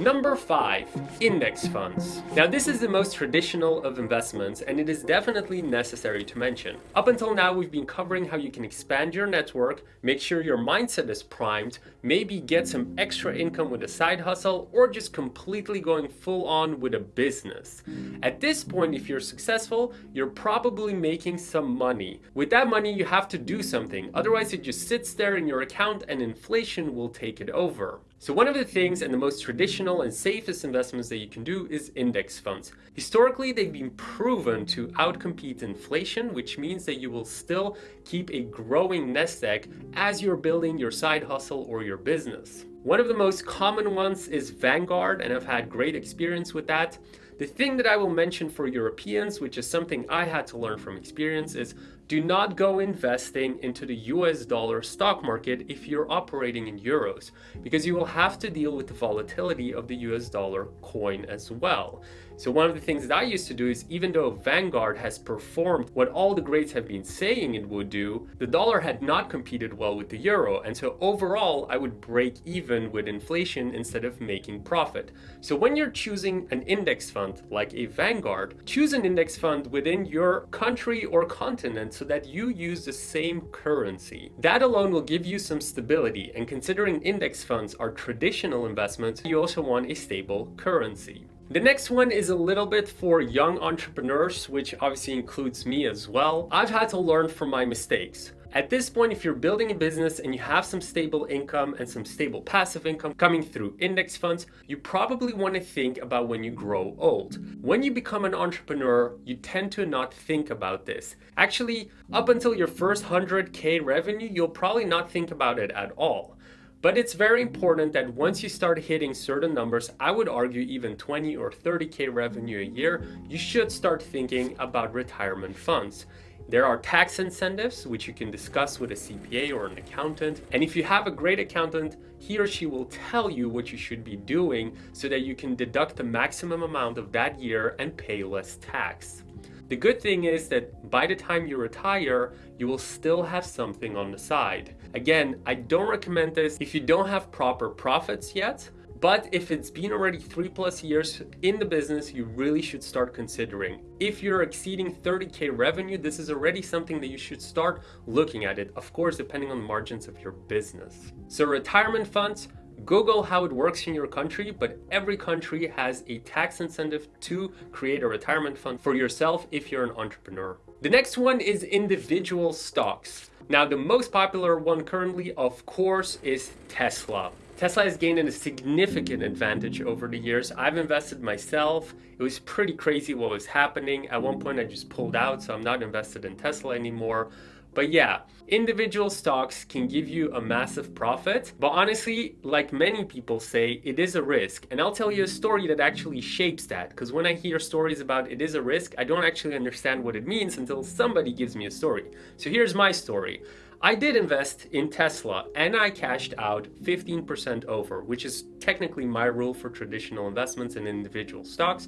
Number 5. Index funds. Now this is the most traditional of investments and it is definitely necessary to mention. Up until now we've been covering how you can expand your network, make sure your mindset is primed, maybe get some extra income with a side hustle or just completely going full on with a business. At this point if you're successful, you're probably making some money. With that money you have to do something, otherwise it just sits there in your account and inflation will take it over. So one of the things and the most traditional and safest investments that you can do is index funds. Historically, they've been proven to outcompete inflation, which means that you will still keep a growing nest egg as you're building your side hustle or your business. One of the most common ones is Vanguard, and I've had great experience with that. The thing that I will mention for Europeans, which is something I had to learn from experience, is do not go investing into the US dollar stock market if you're operating in euros, because you will have to deal with the volatility of the US dollar coin as well. So one of the things that I used to do is even though Vanguard has performed what all the greats have been saying it would do, the dollar had not competed well with the euro. And so overall, I would break even with inflation instead of making profit. So when you're choosing an index fund like a Vanguard, choose an index fund within your country or continent so that you use the same currency. That alone will give you some stability and considering index funds are traditional investments, you also want a stable currency. The next one is a little bit for young entrepreneurs, which obviously includes me as well. I've had to learn from my mistakes. At this point, if you're building a business and you have some stable income and some stable passive income coming through index funds, you probably want to think about when you grow old. When you become an entrepreneur, you tend to not think about this. Actually, up until your first 100k revenue, you'll probably not think about it at all. But it's very important that once you start hitting certain numbers, I would argue even 20 or 30k revenue a year, you should start thinking about retirement funds. There are tax incentives, which you can discuss with a CPA or an accountant. And if you have a great accountant, he or she will tell you what you should be doing so that you can deduct the maximum amount of that year and pay less tax. The good thing is that by the time you retire, you will still have something on the side. Again, I don't recommend this if you don't have proper profits yet, but if it's been already three plus years in the business, you really should start considering. If you're exceeding 30K revenue, this is already something that you should start looking at it, of course, depending on the margins of your business. So retirement funds, Google how it works in your country, but every country has a tax incentive to create a retirement fund for yourself if you're an entrepreneur. The next one is individual stocks. Now, the most popular one currently, of course, is Tesla. Tesla has gained a significant advantage over the years. I've invested myself. It was pretty crazy what was happening. At one point, I just pulled out, so I'm not invested in Tesla anymore. But yeah, individual stocks can give you a massive profit. But honestly, like many people say, it is a risk. And I'll tell you a story that actually shapes that. Because when I hear stories about it is a risk, I don't actually understand what it means until somebody gives me a story. So here's my story. I did invest in Tesla and I cashed out 15% over, which is technically my rule for traditional investments in individual stocks.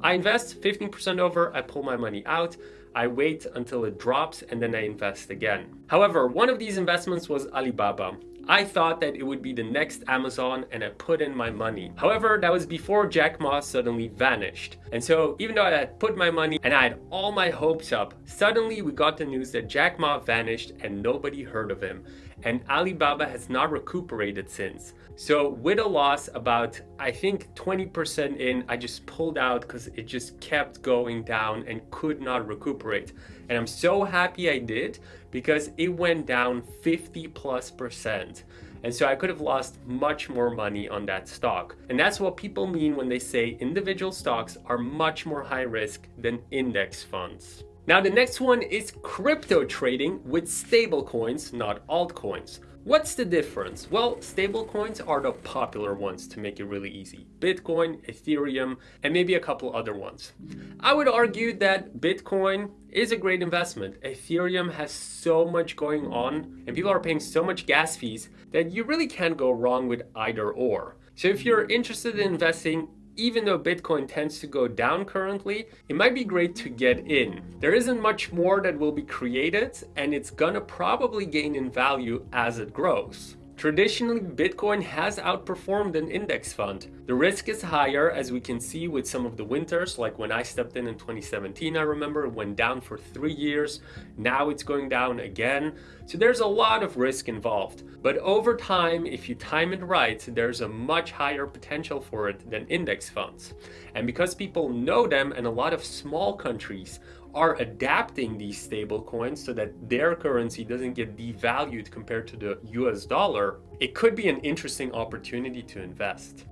I invest 15% over, I pull my money out. I wait until it drops and then I invest again. However, one of these investments was Alibaba. I thought that it would be the next Amazon and I put in my money. However, that was before Jack Ma suddenly vanished. And so even though I had put my money and I had all my hopes up, suddenly we got the news that Jack Ma vanished and nobody heard of him. And Alibaba has not recuperated since. So with a loss about, I think 20% in, I just pulled out because it just kept going down and could not recuperate. And I'm so happy I did because it went down 50 plus percent. And so I could have lost much more money on that stock. And that's what people mean when they say individual stocks are much more high risk than index funds. Now the next one is crypto trading with stablecoins, not altcoins. What's the difference? Well, stablecoins are the popular ones to make it really easy. Bitcoin, Ethereum, and maybe a couple other ones. I would argue that Bitcoin is a great investment. Ethereum has so much going on and people are paying so much gas fees that you really can't go wrong with either or. So if you're interested in investing even though Bitcoin tends to go down currently, it might be great to get in. There isn't much more that will be created and it's gonna probably gain in value as it grows. Traditionally, Bitcoin has outperformed an index fund. The risk is higher as we can see with some of the winters, like when I stepped in in 2017, I remember it went down for three years. Now it's going down again. So there's a lot of risk involved. But over time, if you time it right, there's a much higher potential for it than index funds. And because people know them and a lot of small countries are adapting these stable coins so that their currency doesn't get devalued compared to the US dollar, it could be an interesting opportunity to invest.